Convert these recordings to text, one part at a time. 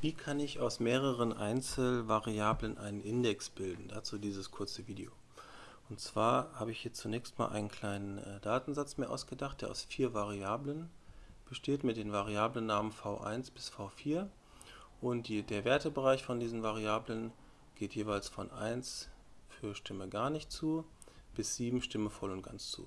Wie kann ich aus mehreren Einzelvariablen einen Index bilden? Dazu dieses kurze Video. Und zwar habe ich hier zunächst mal einen kleinen äh, Datensatz mir ausgedacht, der aus vier Variablen besteht mit den Variablennamen v1 bis v4 und die, der Wertebereich von diesen Variablen geht jeweils von 1 für Stimme gar nicht zu bis 7 Stimme voll und ganz zu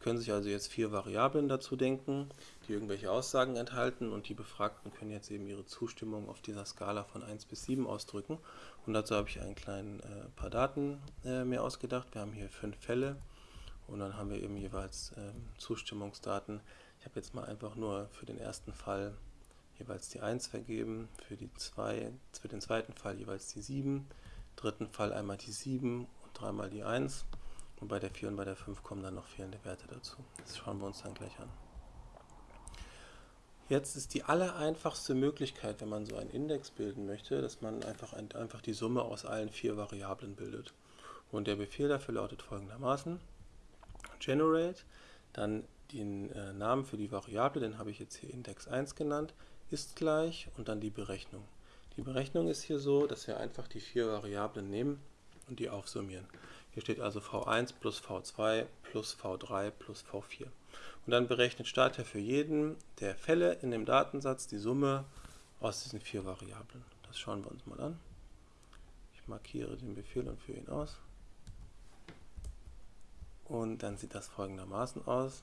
können sich also jetzt vier Variablen dazu denken, die irgendwelche Aussagen enthalten und die Befragten können jetzt eben ihre Zustimmung auf dieser Skala von 1 bis 7 ausdrücken. Und dazu habe ich ein kleinen äh, paar Daten äh, mir ausgedacht. Wir haben hier fünf Fälle und dann haben wir eben jeweils äh, Zustimmungsdaten. Ich habe jetzt mal einfach nur für den ersten Fall jeweils die 1 vergeben, für, die zwei, für den zweiten Fall jeweils die 7, dritten Fall einmal die 7 und dreimal die 1. Und bei der 4 und bei der 5 kommen dann noch fehlende Werte dazu. Das schauen wir uns dann gleich an. Jetzt ist die allereinfachste Möglichkeit, wenn man so einen Index bilden möchte, dass man einfach, ein, einfach die Summe aus allen vier Variablen bildet. Und der Befehl dafür lautet folgendermaßen, generate, dann den äh, Namen für die Variable, den habe ich jetzt hier Index 1 genannt, ist gleich und dann die Berechnung. Die Berechnung ist hier so, dass wir einfach die vier Variablen nehmen und die aufsummieren. Hier steht also V1 plus V2 plus V3 plus V4. Und dann berechnet Starter für jeden der Fälle in dem Datensatz die Summe aus diesen vier Variablen. Das schauen wir uns mal an. Ich markiere den Befehl und führe ihn aus. Und dann sieht das folgendermaßen aus.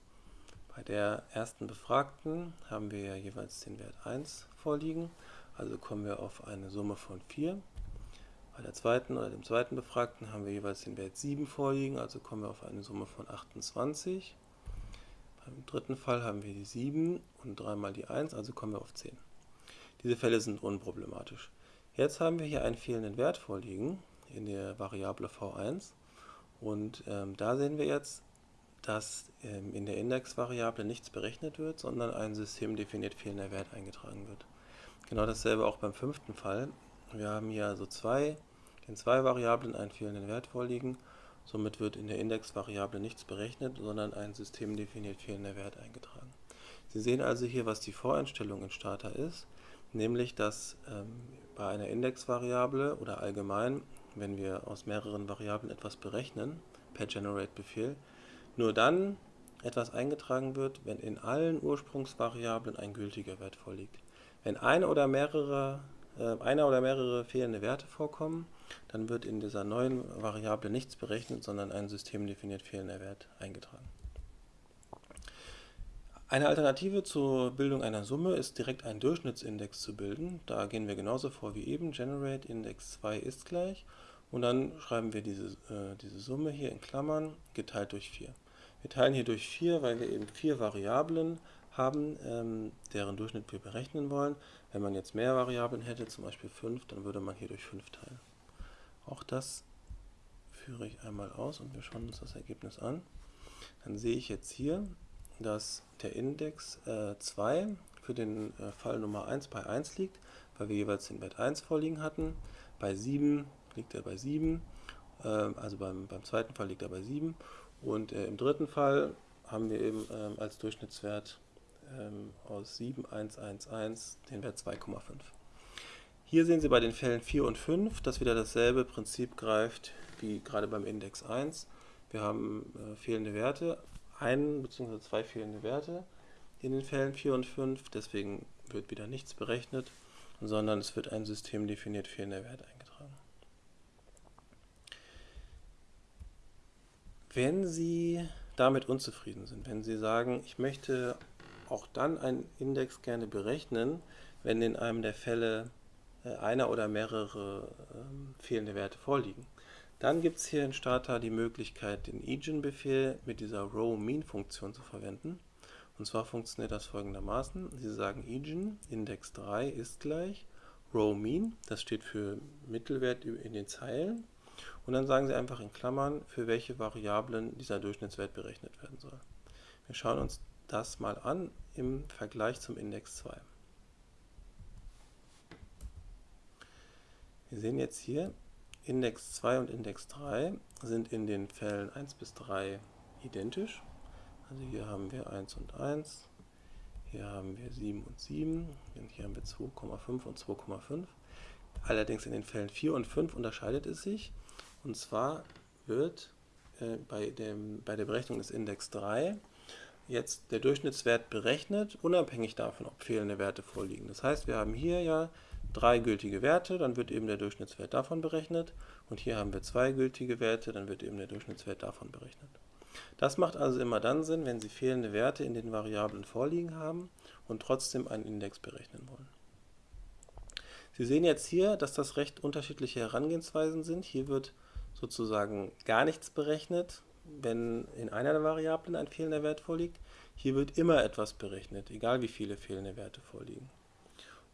Bei der ersten Befragten haben wir ja jeweils den Wert 1 vorliegen. Also kommen wir auf eine Summe von 4. Bei der zweiten oder dem zweiten Befragten haben wir jeweils den Wert 7 vorliegen, also kommen wir auf eine Summe von 28. Beim dritten Fall haben wir die 7 und dreimal die 1, also kommen wir auf 10. Diese Fälle sind unproblematisch. Jetzt haben wir hier einen fehlenden Wert vorliegen in der Variable v1 und ähm, da sehen wir jetzt, dass ähm, in der Indexvariable nichts berechnet wird, sondern ein systemdefiniert fehlender Wert eingetragen wird. Genau dasselbe auch beim fünften Fall. Wir haben hier also zwei in zwei Variablen einen fehlenden Wert vorliegen. Somit wird in der Indexvariable nichts berechnet, sondern ein systemdefiniert fehlender Wert eingetragen. Sie sehen also hier, was die Voreinstellung in Starter ist, nämlich dass ähm, bei einer Indexvariable oder allgemein, wenn wir aus mehreren Variablen etwas berechnen, per Generate-Befehl, nur dann etwas eingetragen wird, wenn in allen Ursprungsvariablen ein gültiger Wert vorliegt. Wenn eine oder mehrere, äh, einer oder mehrere fehlende Werte vorkommen, dann wird in dieser neuen Variable nichts berechnet, sondern ein systemdefiniert fehlender Wert eingetragen. Eine Alternative zur Bildung einer Summe ist direkt einen Durchschnittsindex zu bilden. Da gehen wir genauso vor wie eben, generate index 2 ist gleich und dann schreiben wir diese, äh, diese Summe hier in Klammern geteilt durch 4. Wir teilen hier durch 4, weil wir eben vier Variablen haben, ähm, deren Durchschnitt wir berechnen wollen. Wenn man jetzt mehr Variablen hätte, zum Beispiel 5, dann würde man hier durch 5 teilen. Auch das führe ich einmal aus und wir schauen uns das Ergebnis an. Dann sehe ich jetzt hier, dass der Index äh, 2 für den äh, Fall Nummer 1 bei 1 liegt, weil wir jeweils den Wert 1 vorliegen hatten. Bei 7 liegt er bei 7, äh, also beim, beim zweiten Fall liegt er bei 7. Und äh, im dritten Fall haben wir eben ähm, als Durchschnittswert ähm, aus 7, 1, 1, 1 den Wert 2,5. Hier sehen Sie bei den Fällen 4 und 5, dass wieder dasselbe Prinzip greift wie gerade beim Index 1. Wir haben äh, fehlende Werte, ein bzw. zwei fehlende Werte in den Fällen 4 und 5, deswegen wird wieder nichts berechnet, sondern es wird ein System definiert fehlender Wert eingetragen. Wenn Sie damit unzufrieden sind, wenn Sie sagen, ich möchte auch dann einen Index gerne berechnen, wenn in einem der Fälle einer oder mehrere ähm, fehlende Werte vorliegen. Dann gibt es hier in Starter die Möglichkeit, den Eigen-Befehl mit dieser row-mean-Funktion zu verwenden. Und zwar funktioniert das folgendermaßen. Sie sagen Eigen, Index 3 ist gleich row-mean, das steht für Mittelwert in den Zeilen. Und dann sagen Sie einfach in Klammern, für welche Variablen dieser Durchschnittswert berechnet werden soll. Wir schauen uns das mal an im Vergleich zum Index 2. Wir sehen jetzt hier, Index 2 und Index 3 sind in den Fällen 1 bis 3 identisch. Also hier haben wir 1 und 1, Hier haben wir 7 und 7, hier haben wir 2,5 und 2,5. Allerdings in den Fällen 4 und 5 unterscheidet es sich. Und zwar wird äh, bei, dem, bei der Berechnung des Index 3 jetzt der Durchschnittswert berechnet, unabhängig davon, ob fehlende Werte vorliegen. Das heißt, wir haben hier ja drei gültige Werte, dann wird eben der Durchschnittswert davon berechnet. Und hier haben wir zwei gültige Werte, dann wird eben der Durchschnittswert davon berechnet. Das macht also immer dann Sinn, wenn Sie fehlende Werte in den Variablen vorliegen haben und trotzdem einen Index berechnen wollen. Sie sehen jetzt hier, dass das recht unterschiedliche Herangehensweisen sind. Hier wird sozusagen gar nichts berechnet, wenn in einer der Variablen ein fehlender Wert vorliegt. Hier wird immer etwas berechnet, egal wie viele fehlende Werte vorliegen.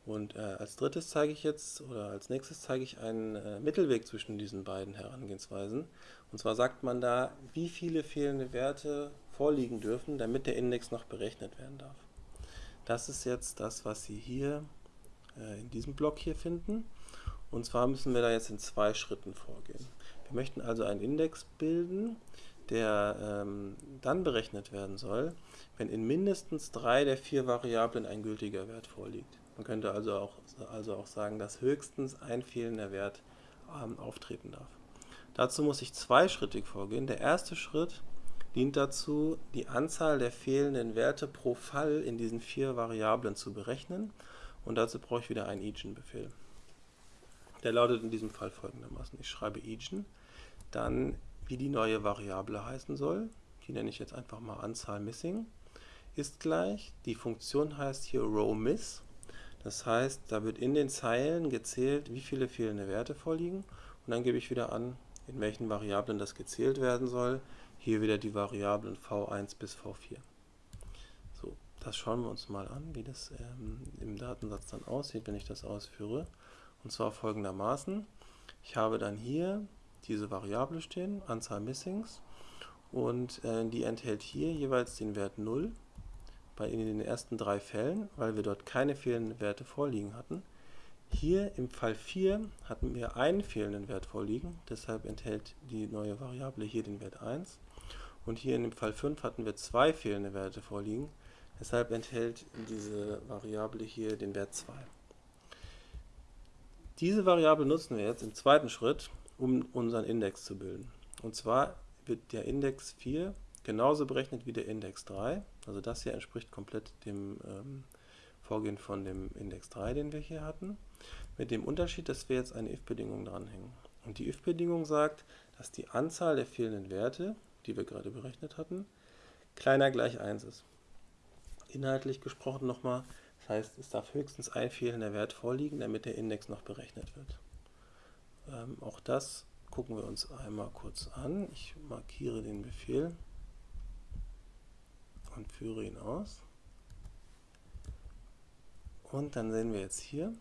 Und äh, als drittes zeige ich jetzt, oder als nächstes zeige ich einen äh, Mittelweg zwischen diesen beiden Herangehensweisen. Und zwar sagt man da, wie viele fehlende Werte vorliegen dürfen, damit der Index noch berechnet werden darf. Das ist jetzt das, was Sie hier äh, in diesem Block hier finden. Und zwar müssen wir da jetzt in zwei Schritten vorgehen. Wir möchten also einen Index bilden, der ähm, dann berechnet werden soll, wenn in mindestens drei der vier Variablen ein gültiger Wert vorliegt. Man könnte also auch, also auch sagen, dass höchstens ein fehlender Wert ähm, auftreten darf. Dazu muss ich zweischrittig vorgehen. Der erste Schritt dient dazu, die Anzahl der fehlenden Werte pro Fall in diesen vier Variablen zu berechnen. Und dazu brauche ich wieder einen Egen-Befehl. Der lautet in diesem Fall folgendermaßen. Ich schreibe Egen, dann wie die neue Variable heißen soll. Die nenne ich jetzt einfach mal Anzahl Missing. Ist gleich, die Funktion heißt hier rowMiss das heißt, da wird in den Zeilen gezählt, wie viele fehlende Werte vorliegen und dann gebe ich wieder an, in welchen Variablen das gezählt werden soll. Hier wieder die Variablen v1 bis v4. So, das schauen wir uns mal an, wie das ähm, im Datensatz dann aussieht, wenn ich das ausführe. Und zwar folgendermaßen. Ich habe dann hier diese Variable stehen, Anzahl Missings, und äh, die enthält hier jeweils den Wert 0 bei in den ersten drei Fällen, weil wir dort keine fehlenden Werte vorliegen hatten. Hier im Fall 4 hatten wir einen fehlenden Wert vorliegen, deshalb enthält die neue Variable hier den Wert 1. Und hier in dem Fall 5 hatten wir zwei fehlende Werte vorliegen, deshalb enthält diese Variable hier den Wert 2. Diese Variable nutzen wir jetzt im zweiten Schritt, um unseren Index zu bilden. Und zwar wird der Index 4 genauso berechnet wie der Index 3. Also das hier entspricht komplett dem ähm, Vorgehen von dem Index 3, den wir hier hatten. Mit dem Unterschied, dass wir jetzt eine if-Bedingung dranhängen. Und die if-Bedingung sagt, dass die Anzahl der fehlenden Werte, die wir gerade berechnet hatten, kleiner gleich 1 ist. Inhaltlich gesprochen nochmal, das heißt, es darf höchstens ein fehlender Wert vorliegen, damit der Index noch berechnet wird. Ähm, auch das gucken wir uns einmal kurz an. Ich markiere den Befehl und führe ihn aus. Und dann sehen wir jetzt hier,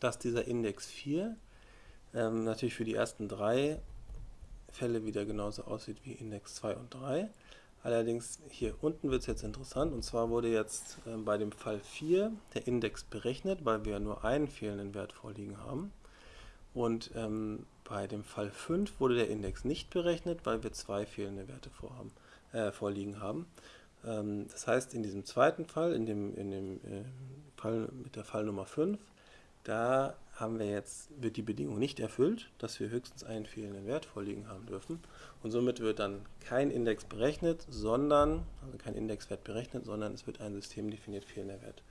dass dieser Index 4 ähm, natürlich für die ersten drei Fälle wieder genauso aussieht wie Index 2 und 3. Allerdings hier unten wird es jetzt interessant und zwar wurde jetzt äh, bei dem Fall 4 der Index berechnet, weil wir nur einen fehlenden Wert vorliegen haben. Und ähm, bei dem Fall 5 wurde der Index nicht berechnet, weil wir zwei fehlende Werte vorhaben, äh, vorliegen haben. Ähm, das heißt, in diesem zweiten Fall, in dem, in dem äh, Fall mit der Fall Nummer 5, da haben wir jetzt, wird die Bedingung nicht erfüllt, dass wir höchstens einen fehlenden Wert vorliegen haben dürfen. Und somit wird dann kein Index berechnet, sondern, also kein Indexwert berechnet, sondern es wird ein System definiert fehlender Wert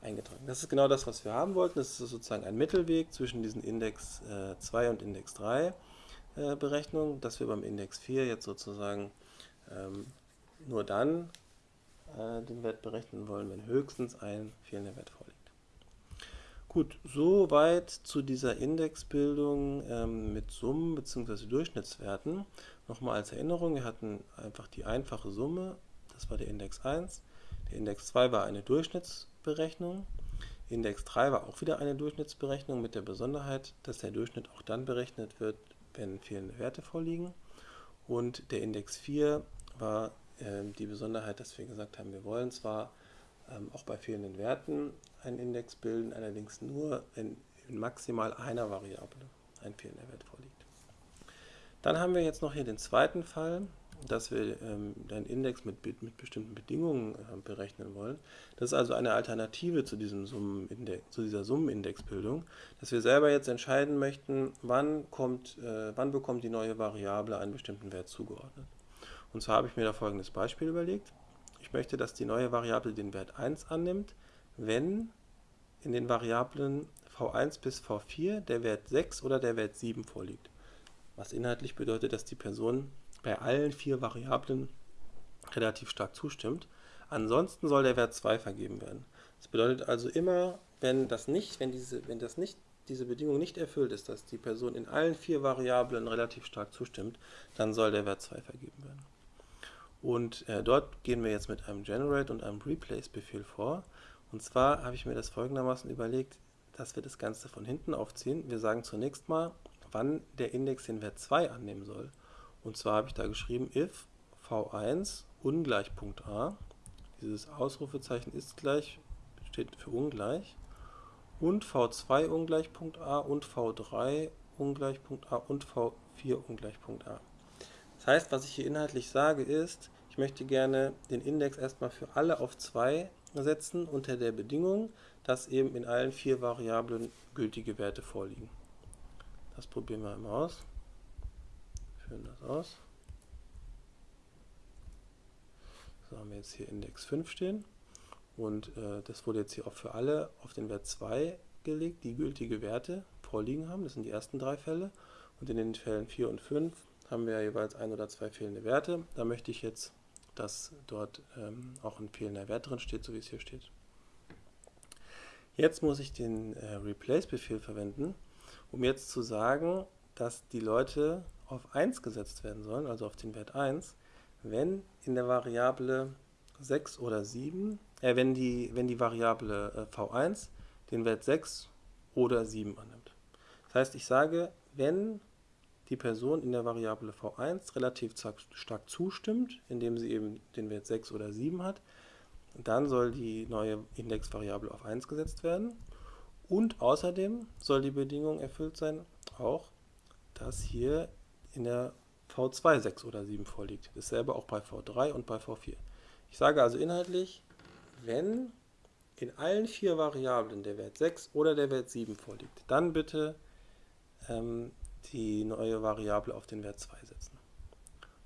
eingetragen. Das ist genau das, was wir haben wollten. Das ist sozusagen ein Mittelweg zwischen diesen Index äh, 2 und Index 3 äh, Berechnungen, dass wir beim Index 4 jetzt sozusagen ähm, nur dann äh, den Wert berechnen wollen, wenn höchstens ein fehlender Wert vorliegt. Gut, soweit zu dieser Indexbildung ähm, mit Summen bzw. Durchschnittswerten. Nochmal als Erinnerung, wir hatten einfach die einfache Summe, das war der Index 1. Der Index 2 war eine Durchschnittsberechnung. Index 3 war auch wieder eine Durchschnittsberechnung mit der Besonderheit, dass der Durchschnitt auch dann berechnet wird, wenn fehlende Werte vorliegen. Und der Index 4 war die Besonderheit, dass wir gesagt haben, wir wollen zwar ähm, auch bei fehlenden Werten einen Index bilden, allerdings nur, wenn in maximal einer Variable ein fehlender Wert vorliegt. Dann haben wir jetzt noch hier den zweiten Fall, dass wir ähm, einen Index mit, mit bestimmten Bedingungen äh, berechnen wollen. Das ist also eine Alternative zu, diesem Summenindex, zu dieser Summenindexbildung, dass wir selber jetzt entscheiden möchten, wann, kommt, äh, wann bekommt die neue Variable einen bestimmten Wert zugeordnet. Und zwar habe ich mir da folgendes Beispiel überlegt. Ich möchte, dass die neue Variable den Wert 1 annimmt, wenn in den Variablen v1 bis v4 der Wert 6 oder der Wert 7 vorliegt. Was inhaltlich bedeutet, dass die Person bei allen vier Variablen relativ stark zustimmt. Ansonsten soll der Wert 2 vergeben werden. Das bedeutet also immer, wenn das nicht, wenn diese, wenn das nicht, diese Bedingung nicht erfüllt ist, dass die Person in allen vier Variablen relativ stark zustimmt, dann soll der Wert 2 vergeben werden. Und äh, dort gehen wir jetzt mit einem Generate und einem Replace-Befehl vor. Und zwar habe ich mir das folgendermaßen überlegt, dass wir das Ganze von hinten aufziehen. Wir sagen zunächst mal, wann der Index den Wert 2 annehmen soll. Und zwar habe ich da geschrieben, if v1 ungleich Punkt a, dieses Ausrufezeichen ist gleich, steht für ungleich, und v2 ungleich Punkt a und v3 ungleich Punkt a und v4 ungleich Punkt a. Das heißt, was ich hier inhaltlich sage ist, ich möchte gerne den Index erstmal für alle auf 2 setzen, unter der Bedingung, dass eben in allen vier Variablen gültige Werte vorliegen. Das probieren wir einmal aus führen das aus. So haben wir jetzt hier Index 5 stehen. Und äh, das wurde jetzt hier auch für alle auf den Wert 2 gelegt, die gültige Werte vorliegen haben. Das sind die ersten drei Fälle. Und in den Fällen 4 und 5 haben wir jeweils ein oder zwei fehlende Werte. Da möchte ich jetzt, dass dort ähm, auch ein fehlender Wert drin steht, so wie es hier steht. Jetzt muss ich den äh, Replace-Befehl verwenden, um jetzt zu sagen, dass die Leute auf 1 gesetzt werden sollen, also auf den Wert 1, wenn in der Variable 6 oder 7, äh, wenn, die, wenn die Variable äh, v1 den Wert 6 oder 7 annimmt. Das heißt, ich sage, wenn die Person in der Variable v1 relativ stark zustimmt, indem sie eben den Wert 6 oder 7 hat, dann soll die neue Indexvariable auf 1 gesetzt werden. Und außerdem soll die Bedingung erfüllt sein, auch, dass hier in der V2 6 oder 7 vorliegt. Dasselbe auch bei V3 und bei V4. Ich sage also inhaltlich, wenn in allen vier Variablen der Wert 6 oder der Wert 7 vorliegt, dann bitte ähm, die neue Variable auf den Wert 2 setzen.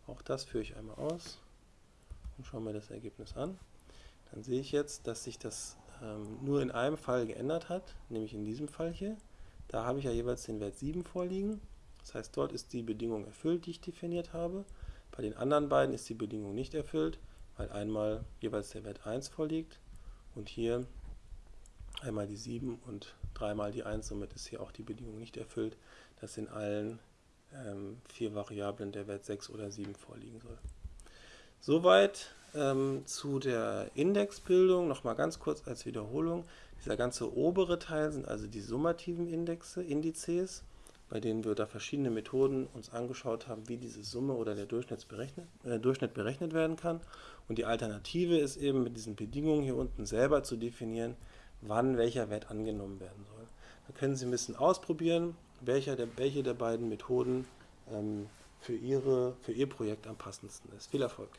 Auch das führe ich einmal aus und schaue mir das Ergebnis an. Dann sehe ich jetzt, dass sich das ähm, nur in einem Fall geändert hat, nämlich in diesem Fall hier. Da habe ich ja jeweils den Wert 7 vorliegen das heißt, dort ist die Bedingung erfüllt, die ich definiert habe. Bei den anderen beiden ist die Bedingung nicht erfüllt, weil einmal jeweils der Wert 1 vorliegt und hier einmal die 7 und dreimal die 1, somit ist hier auch die Bedingung nicht erfüllt, dass in allen ähm, vier Variablen der Wert 6 oder 7 vorliegen soll. Soweit ähm, zu der Indexbildung, nochmal ganz kurz als Wiederholung. Dieser ganze obere Teil sind also die summativen Indexe, Indizes bei denen wir da verschiedene Methoden uns angeschaut haben, wie diese Summe oder der berechnet, äh, Durchschnitt berechnet werden kann. Und die Alternative ist eben mit diesen Bedingungen hier unten selber zu definieren, wann welcher Wert angenommen werden soll. Da können Sie ein bisschen ausprobieren, welcher der, welche der beiden Methoden ähm, für, Ihre, für Ihr Projekt am passendsten ist. Viel Erfolg!